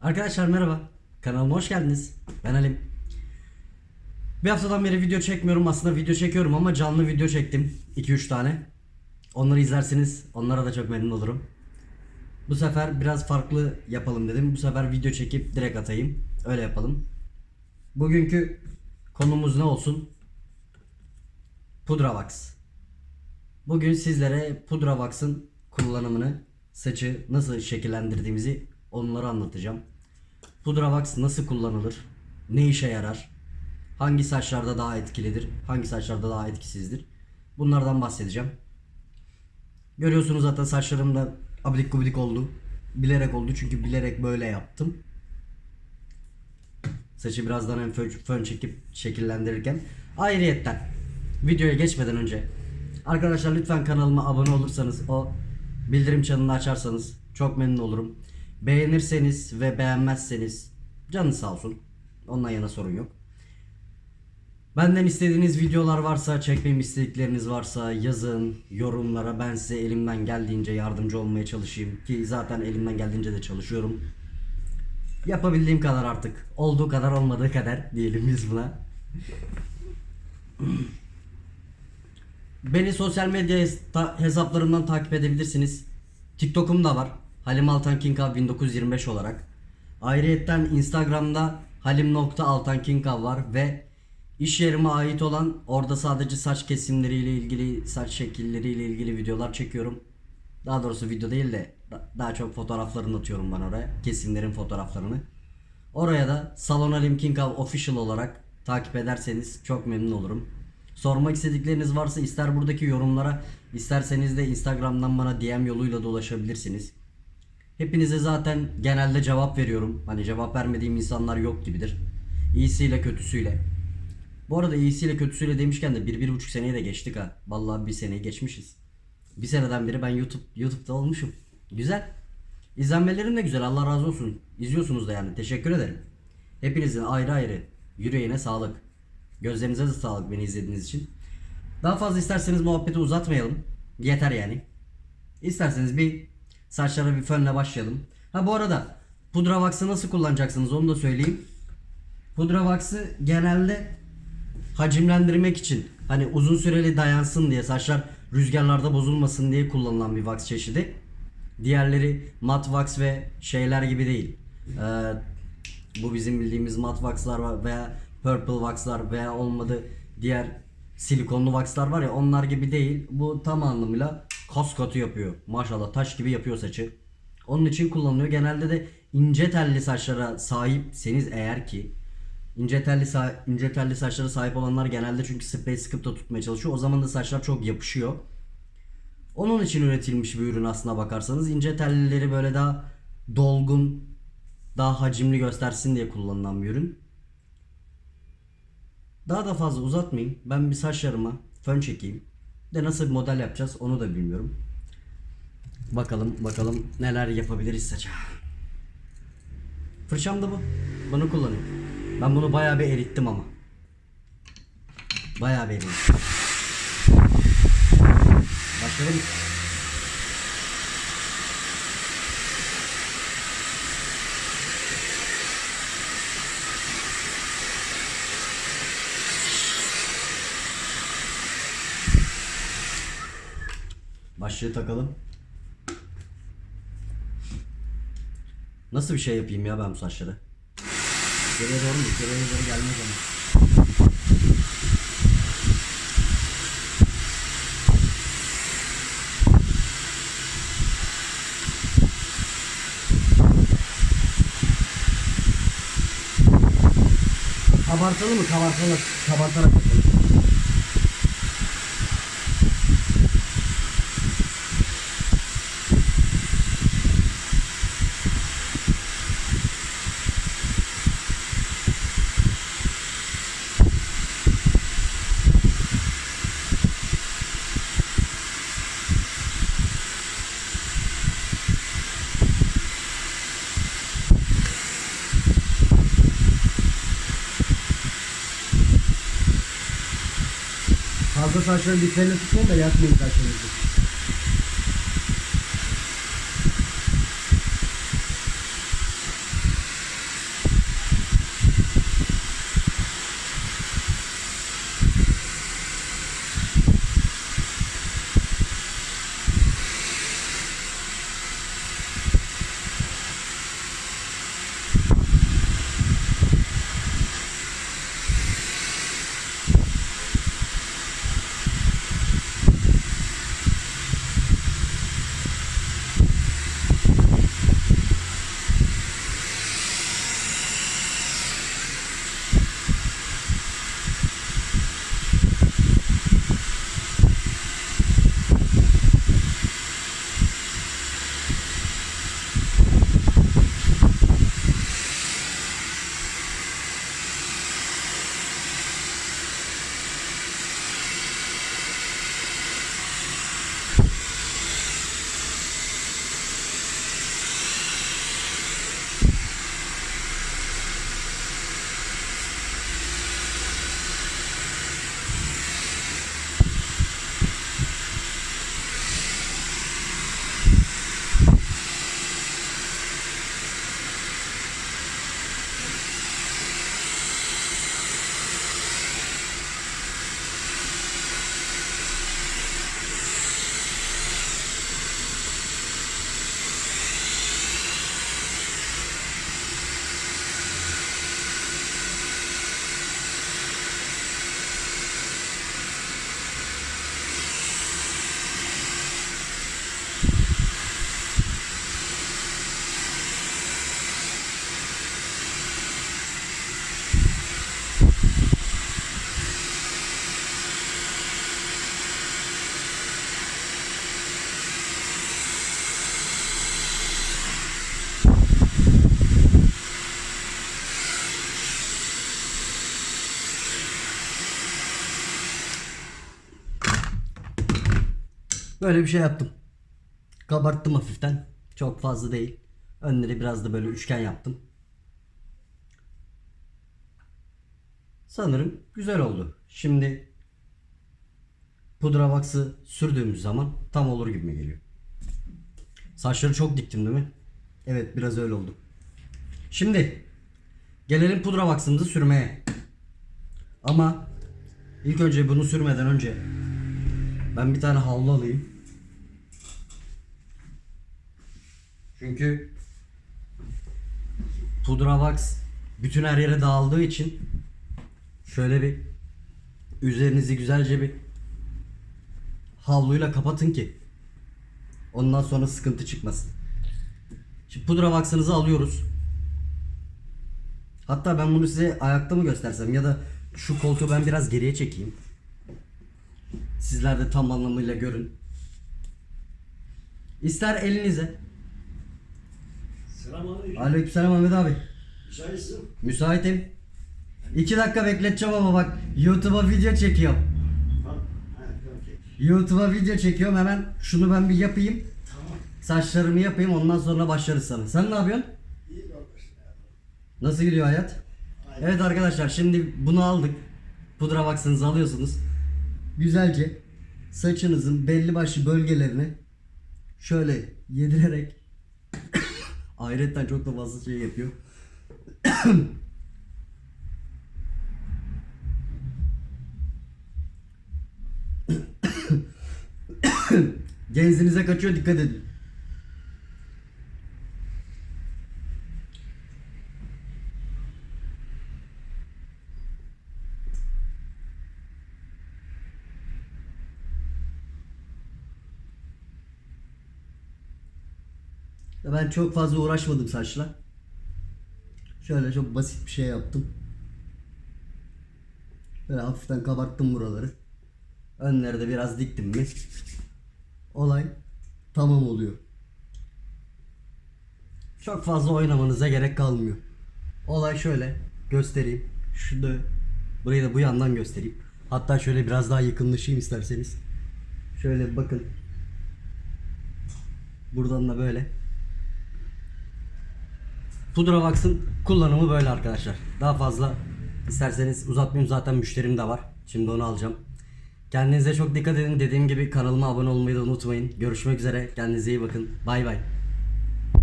Arkadaşlar merhaba. Kanalıma hoş geldiniz. Ben Halim. Bir haftadan beri video çekmiyorum. Aslında video çekiyorum ama canlı video çektim. 2-3 tane. Onları izlerseniz onlara da çok memnun olurum. Bu sefer biraz farklı yapalım dedim. Bu sefer video çekip direkt atayım. Öyle yapalım. Bugünkü konumuz ne olsun? Pudra Wax. Bugün sizlere Pudra Wax'ın kullanımını, saçı nasıl şekillendirdiğimizi onları anlatacağım. Pudra Wax nasıl kullanılır? Ne işe yarar? Hangi saçlarda daha etkilidir? Hangi saçlarda daha etkisizdir? Bunlardan bahsedeceğim. Görüyorsunuz zaten saçlarım da abidik gubidik oldu. Bilerek oldu çünkü bilerek böyle yaptım. Saçı birazdan hem fön, fön çekip şekillendirirken. Ayrıyetten videoya geçmeden önce arkadaşlar lütfen kanalıma abone olursanız o bildirim çanını açarsanız çok memnun olurum. Beğenirseniz ve beğenmezseniz canı sağ olsun. Ondan yana sorun yok. Benden istediğiniz videolar varsa, çekmemi istedikleriniz varsa yazın yorumlara. Ben size elimden geldiğince yardımcı olmaya çalışayım. Ki zaten elimden geldiğince de çalışıyorum. Yapabildiğim kadar artık. Olduğu kadar olmadığı kadar diyelim biz buna. Beni sosyal medya hesaplarımdan takip edebilirsiniz. TikTok'um da var. Halim Altan King Av 1925 olarak. Ayrıyetten Instagram'da halim.altankinkav var ve iş yerime ait olan orada sadece saç kesimleriyle ilgili, saç şekilleriyle ilgili videolar çekiyorum. Daha doğrusu video değil de da- daha çok fotoğraflarını atıyorum ben oraya. Kesimlerin fotoğraflarını. Oraya da Salon Halim King Av Official olarak takip ederseniz çok memnun olurum. Sormak istedikleriniz varsa ister buradaki yorumlara isterseniz de Instagram'dan bana DM yoluyla da ulaşabilirsiniz. Hepinize zaten genelde cevap veriyorum. Hani cevap vermediğim insanlar yok gibidir. İyisiyle kötüsüyle. Bu arada iyisiyle kötüsüyle demişken de bir, bir buçuk seneyi de geçtik ha. Vallahi bir seneyi geçmişiz. Bir seneden beri ben YouTube YouTube'da olmuşum. Güzel. İzlenmelerim de güzel. Allah razı olsun. İzliyorsunuz da yani. Teşekkür ederim. Hepinizin ayrı ayrı yüreğine sağlık. Gözlerinize de sağlık beni izlediğiniz için. Daha fazla isterseniz muhabbeti uzatmayalım. Yeter yani. İsterseniz bir saçlara bir fönle başlayalım. Ha bu arada pudra wax'ı nasıl kullanacaksınız onu da söyleyeyim. Pudra wax'ı genelde hacimlendirmek için hani uzun süreli dayansın diye saçlar rüzgarlarda bozulmasın diye kullanılan bir wax çeşidi. Diğerleri mat wax ve şeyler gibi değil. Ee, bu bizim bildiğimiz mat wax'lar veya purple wax'lar veya olmadı diğer silikonlu wax'lar var ya onlar gibi değil. Bu tam anlamıyla kas katı yapıyor. Maşallah taş gibi yapıyor saçı. Onun için kullanılıyor. Genelde de ince telli saçlara sahipseniz eğer ki ince telli sa- ince telli saçlara sahip olanlar genelde çünkü sprey sıkıp da tutmaya çalışıyor. O zaman da saçlar çok yapışıyor. Onun için üretilmiş bir ürün aslına bakarsanız ince tellileri böyle daha dolgun, daha hacimli göstersin diye kullanılan bir ürün. Daha da fazla uzatmayayım. Ben bir saçlarıma fön çekeyim. De nasıl bir model yapacağız onu da bilmiyorum. Bakalım bakalım neler yapabiliriz saça. Fırçam da bu. Bunu kullanıyorum. Ben bunu bayağı bir erittim ama. Bayağı bir erittim. Başlayalım. Başlığı takalım. Nasıl bir şey yapayım ya ben bu saçları? Geriye doğru mu? Geriye doğru gelmez ama. Kabartalı mı? Kabartalı. Kabartarak yapalım. Fazla saçları diplerine tutmayın da yakmayın saçlarınızı. Böyle bir şey yaptım. Kabarttım hafiften. Çok fazla değil. Önleri biraz da böyle üçgen yaptım. Sanırım güzel oldu. Şimdi pudra vaksı sürdüğümüz zaman tam olur gibi geliyor? Saçları çok diktim değil mi? Evet biraz öyle oldu. Şimdi gelelim pudra vaksımızı sürmeye. Ama ilk önce bunu sürmeden önce ben bir tane havlu alayım. Çünkü pudra wax bütün her yere dağıldığı için şöyle bir üzerinizi güzelce bir havluyla kapatın ki ondan sonra sıkıntı çıkmasın. Şimdi pudra vaksınızı alıyoruz. Hatta ben bunu size ayakta mı göstersem ya da şu koltuğu ben biraz geriye çekeyim. Sizler de tam anlamıyla görün. İster elinize. Selamünaleyküm. Aleykümselam Ahmet abi. Müsaitsin. Müsaitim. İki dakika bekleteceğim ama bak YouTube'a video çekiyorum. Tamam. YouTube'a video çekiyorum hemen şunu ben bir yapayım. Tamam. Saçlarımı yapayım ondan sonra başlarız sana. Sen ne yapıyorsun? İyi. Nasıl gidiyor hayat? Aynen. Evet arkadaşlar şimdi bunu aldık. Pudra vaksınızı alıyorsunuz. Güzelce saçınızın belli başlı bölgelerini şöyle yedirerek Ayrıca çok da fazla şey yapıyor. Genzinize kaçıyor dikkat edin. Ben çok fazla uğraşmadım saçla. Şöyle çok basit bir şey yaptım. Böyle hafiften kabarttım buraları. Önleri de biraz diktim mi? Olay tamam oluyor. Çok fazla oynamanıza gerek kalmıyor. Olay şöyle göstereyim. Şurada burayı da bu yandan göstereyim. Hatta şöyle biraz daha yakınlaşayım isterseniz. Şöyle bakın. Buradan da böyle. Pudra Wax'ın kullanımı böyle arkadaşlar. Daha fazla isterseniz uzatmayayım zaten müşterim de var. Şimdi onu alacağım. Kendinize çok dikkat edin. Dediğim gibi kanalıma abone olmayı da unutmayın. Görüşmek üzere. Kendinize iyi bakın. Bay bay.